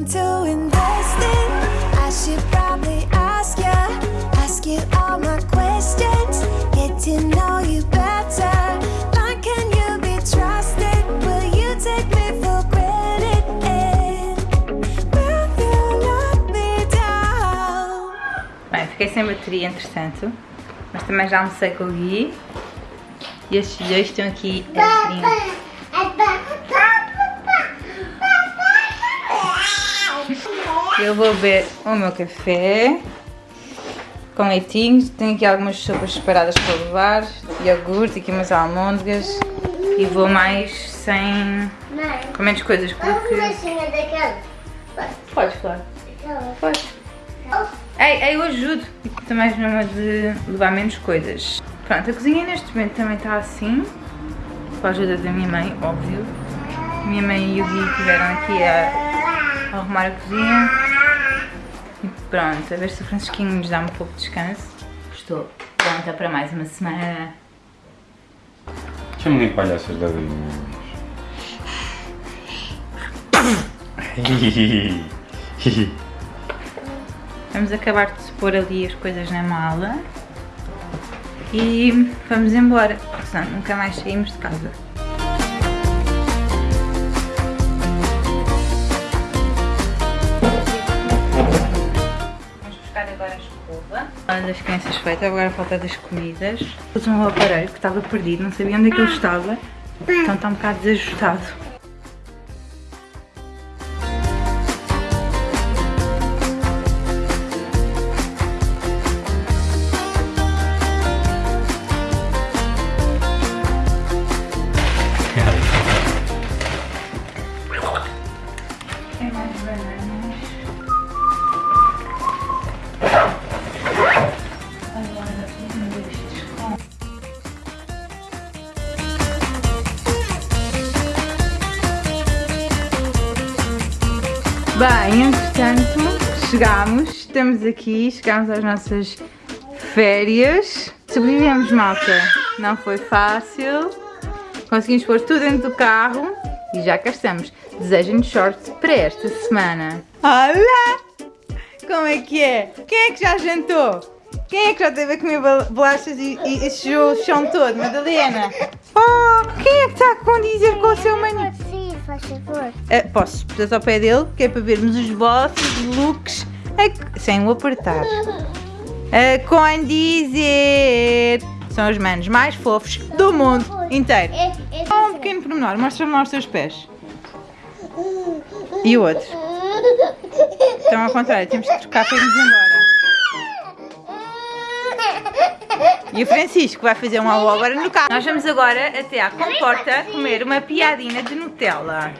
time to invest in. I should probably ask you, ask you all my questions, get to know you better. Can you be trusted? Will you take me for granted? And will you let me down? Bem, fiquei sem bateria entretanto, mas também já almocei com o Gui. E estes dois estão aqui a brincar. Eu vou beber o meu café com leitinhos. Tenho aqui algumas sopas separadas para levar, iogurte, aqui umas almôndegas e vou mais sem. Mãe, com menos coisas porque. Podes, claro. Podes. Ei, ei, eu ajudo. E também mesmo de levar menos coisas. Pronto, a cozinha neste momento também está assim. Com a ajuda da minha mãe, óbvio. Minha mãe e o Gui estiveram aqui a arrumar a cozinha. E pronto, a ver se o Francisquinho nos dá um pouco de descanso. Estou pronta para mais uma semana. Chama-me palhaças da Vamos acabar de pôr ali as coisas na mala. E vamos embora, porque senão nunca mais saímos de casa. Das crianças feita, agora falta das comidas. Pus um aparelho que estava perdido, não sabia onde é que ele estava. Então está um bocado desajustado. Bem, entretanto, chegámos, estamos aqui, chegámos às nossas férias. Sobrevivemos, malta. Não foi fácil. Conseguimos pôr tudo dentro do carro e já cá estamos. Desejem-nos sorte para esta semana. Olá! Como é que é? Quem é que já jantou? Quem é que já teve a comer bol- bolachas e, e, e chão todo? Madalena? Oh, quem é que está a condizer com o seu maninho? Faz favor. Ah, posso portanto ao pé dele, que é para vermos os vossos looks a- sem o apertar. A condizer! São os manos mais fofos do mundo inteiro. Esse Só um pequeno pormenor, mostra-me lá os teus pés. E o outro? Estão ao contrário, temos que trocar para irmos embora. E o Francisco vai fazer um alô agora no carro. Nós vamos agora até à comporta comer uma piadina de Nutella.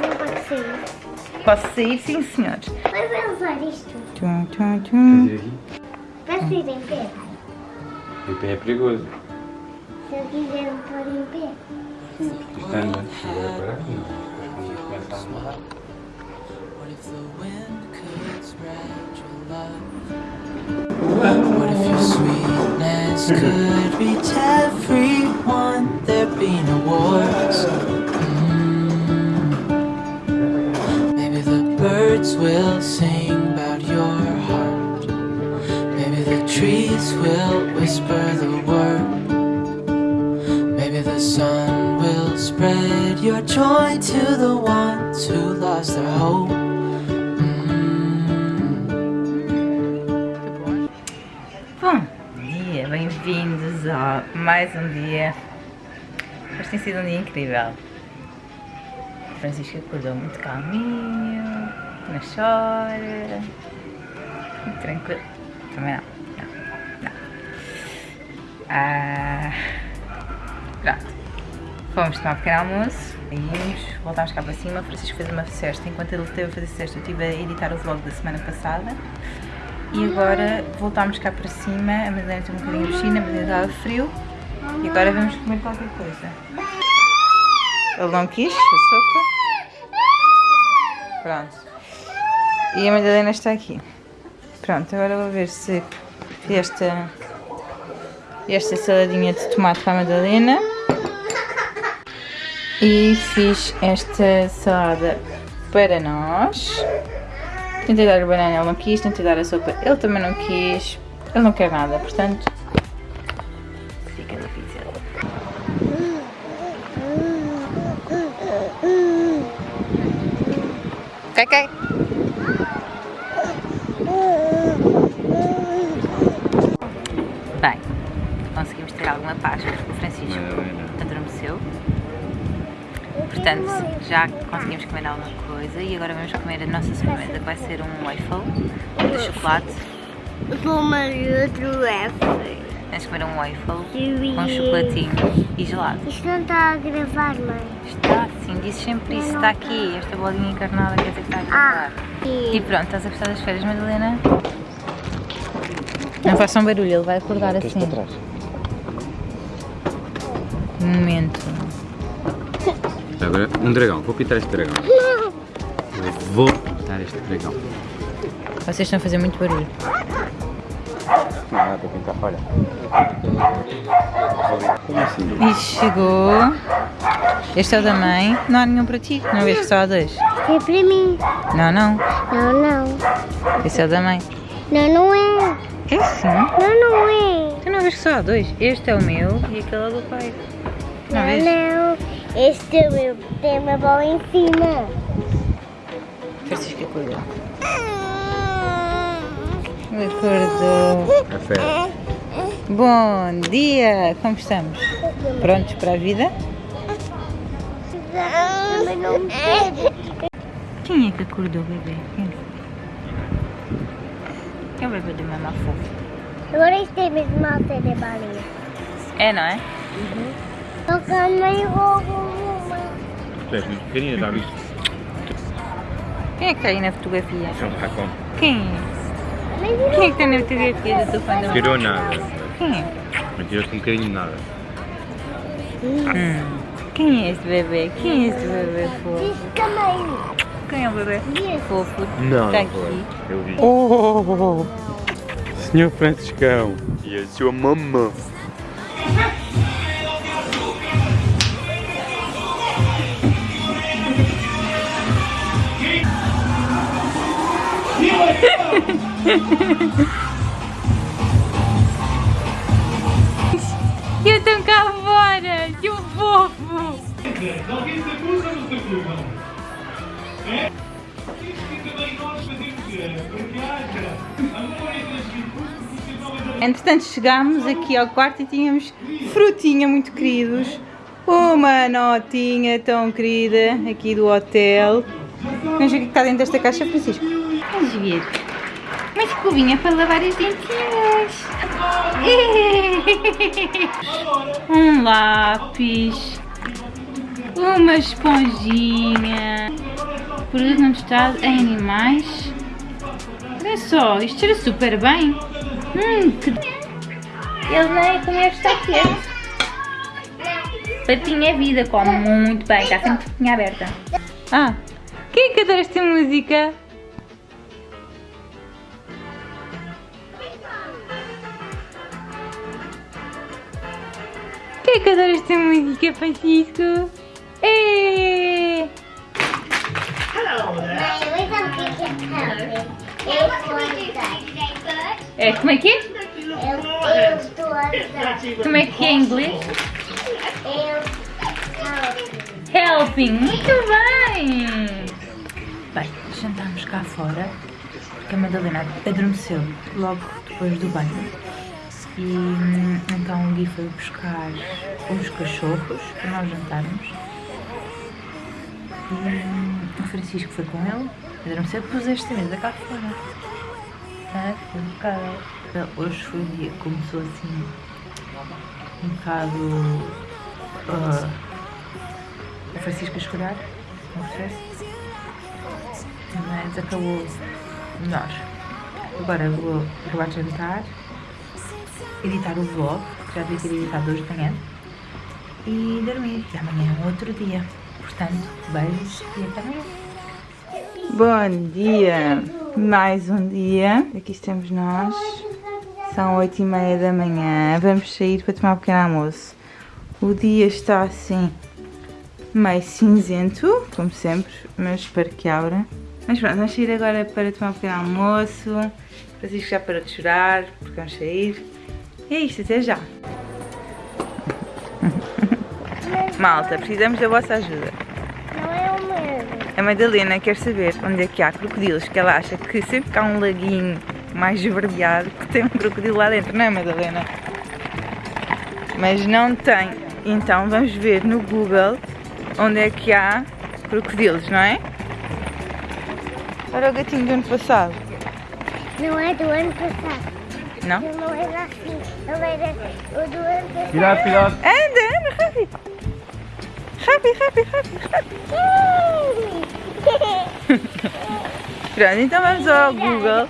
Não pode ser. Posso sair? Sim, senhores. Mas vai usar isto. Tum, tum, tum. Vai ser em pé. Em pé é perigoso. Se eu quiser não pôr em pé. Isto anda. Agora para aqui. Depois quando começa a amarrar. What if the wind could spread your love? What if your sweetness could reach everyone? There'd be no wars. Mm. Maybe the birds will sing about your heart. Maybe the trees will whisper the word. Maybe the sun will spread your joy to the ones who lost their hope. Bem-vindos a mais um dia. Hoje tem sido um dia incrível. Francisco acordou muito calminho, não chora, muito tranquilo. Também não, não, não. Ah, pronto. Fomos tomar um pequeno almoço, saímos, voltámos cá para cima. Francisco fez uma cesta. Enquanto ele esteve a fazer cesta, eu estive a editar o vlog da semana passada. E agora voltámos cá para cima, a Madalena tem um bocadinho de piscina, a Madalena estava frio e agora vamos comer qualquer coisa. Ele não quis, a sopa. Pronto. E a Madalena está aqui. Pronto, agora vou ver se esta, esta saladinha de tomate para a Madalena. E fiz esta salada para nós. Tentei dar a banana, ele não quis, tentei dar a sopa, ele também não quis. Ele não quer nada, portanto. Fica difícil. Cai, cai. Bem, conseguimos ter alguma paz porque o Francisco adormeceu. Portanto, já conseguimos comer alguma coisa e agora vamos comer a nossa sobremesa que vai ser um waffle de chocolate. Uma e outro F. Vamos comer um waffle com chocolatinho e gelado. Isto não está a gravar, mãe. Está, sim, disse sempre isso, está aqui, esta bolinha encarnada quer dizer que está a gravar. E pronto, estás a gostar das férias, Madalena? Não façam barulho, ele vai acordar assim. Um momento. Agora, um dragão. Vou pintar este dragão. Eu vou pintar este dragão. Vocês estão a fazer muito barulho. Não, dá para pintar. Olha. Como assim? E chegou. Este é o da mãe. Não há nenhum para ti. Não vês que só há dois? É para mim. Não, não. Não, não. Esse é o da mãe. Não, não é. É sim. Não, não é. Tu não vês que só há dois? Este é o meu e aquele é o do pai. Não Não, vês? não. Este é o meu. Tem uma bola em cima. Francisco acordou. Acordou. Café. Bom dia! Como estamos? Prontos para a vida? Mas não pede. Quem é que acordou, bebê? Quem foi? É o bebê do mamá fofo. Agora isto é mesmo mal ser de balinha. É, não é? Só que a mãe roubou uma. Tu és muito pequenina, já viste? Quem é que está aí na fotografia? Um racão. Quem é? Quem é que está na fotografia do teu fã da Tirou nada. Quem é? Mas tiraste um bocadinho de nada. Hum. Quem é este bebê? Quem é este bebê fofo? Quem é o bebê fofo? Não, Está não aqui. Eu vi. Oh! Senhor Franciscão. E a sua mamã. Eu estou cá fora! Que fofo! Entretanto chegámos aqui ao quarto e tínhamos frutinha muito queridos. Uma notinha tão querida aqui do hotel. Vamos ver o que está dentro desta caixa, Francisco. Vamos ver. Escovinha para lavar as dentinhas. Um lápis. Uma esponjinha. Produto não testado em animais. Olha só, isto cheira super bem. Hum, que... Ele nem comer está quieto. Patinha é vida, come muito bem, está sempre patinha aberta. Ah, quem é que adora esta música? Que adora esta música, Francisco? É. É, como é que é? Como é que é em inglês? Helping, muito bem! Bem, jantámos cá fora porque a Madalena adormeceu logo depois do banho. E então o Gui foi buscar os cachorros para nós jantarmos. E o Francisco foi com ele, adormeceu, pus esta mesa cá fora. Ah, foi um bocado. Hoje foi o dia que começou assim um bocado. ah, o Francisco a chorar, confesso. Mas acabou melhor. Agora vou acabar de jantar, editar o vlog, já devia ter editado hoje de manhã, e dormir. E amanhã é outro dia. Portanto, beijos e até amanhã. Bom dia! Mais um dia. Aqui estamos nós. São oito e meia da manhã. Vamos sair para tomar um pequeno almoço. O dia está assim meio cinzento, como sempre, mas espero que abra. Mas pronto, vamos sair agora para tomar um pequeno almoço. Francisco já parou de chorar, porque vamos sair. E é isto, até já. Malta, precisamos da vossa ajuda. Não é o mesmo. A Madalena quer saber onde é que há crocodilos, que ela acha que sempre que há um laguinho mais esverdeado, que tem um crocodilo lá dentro, não é Madalena? Mas não tem. Então vamos ver no Google onde é que há crocodilos, não é? Olha o gatinho do ano passado. Não é do ano passado. Não? Ele não era assim. Cuidado, cuidado. Anda, anda, rápido. Rápido, rápido, rápido, rápido. Pronto, então vamos ao Google.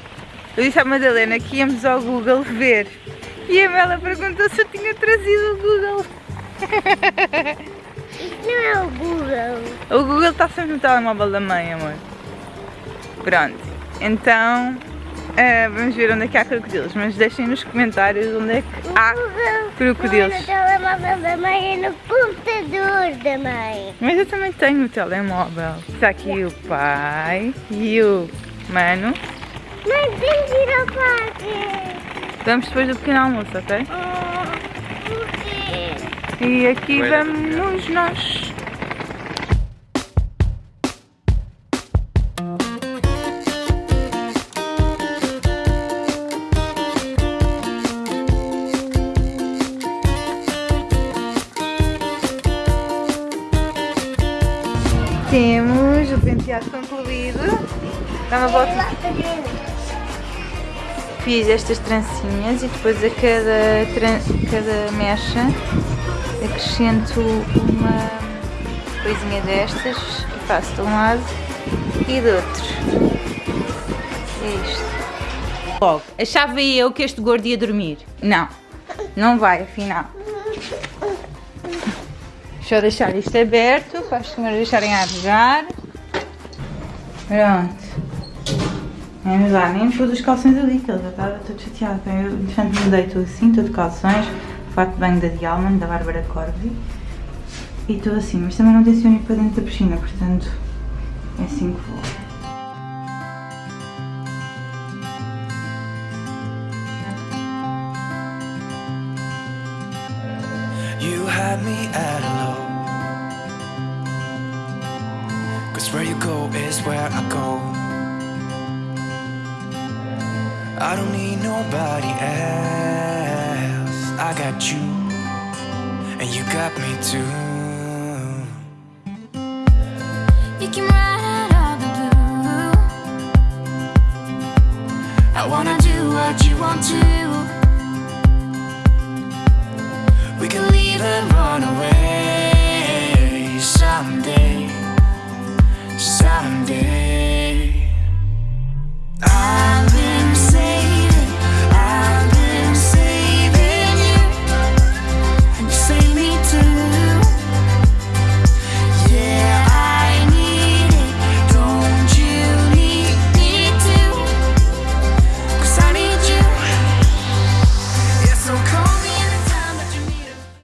Eu disse à Madalena que íamos ao Google ver. E a Mela perguntou se eu tinha trazido o Google. Isso não é o Google. O Google está sempre no telemóvel da mãe, amor. Pronto, então eh, vamos ver onde é que há crocodilos. Mas deixem nos comentários onde é que há crocodilos. No telemóvel da mãe, é no computador da mãe. Mas eu também tenho o telemóvel. Está aqui o pai e o mano. Mãe, temos de ir ao parque. Vamos depois do pequeno almoço, ok? Oh, por quê? E aqui vamos nós. Dá uma volta. Fiz estas trancinhas e depois a cada, tran- cada mecha acrescento uma coisinha destas e faço de um lado e do outro. É isto. Logo, achava eu que este gordo ia dormir. Não, não vai afinal. Deixa eu deixar isto aberto para as senhoras deixarem a. Pronto. Vamos lá, nem pus os calções ali, que ele já estava todo chateado. Eu, entretanto, mudei tudo assim, tudo de calções, fato de banho da Dialman, da Bárbara Corvi. E tudo assim, mas também não tenciono ir para dentro da piscina, portanto, é assim que vou. I don't need nobody else. I got you, and you got me too. You can write all the blue. I wanna do what you want to. We can leave and run away.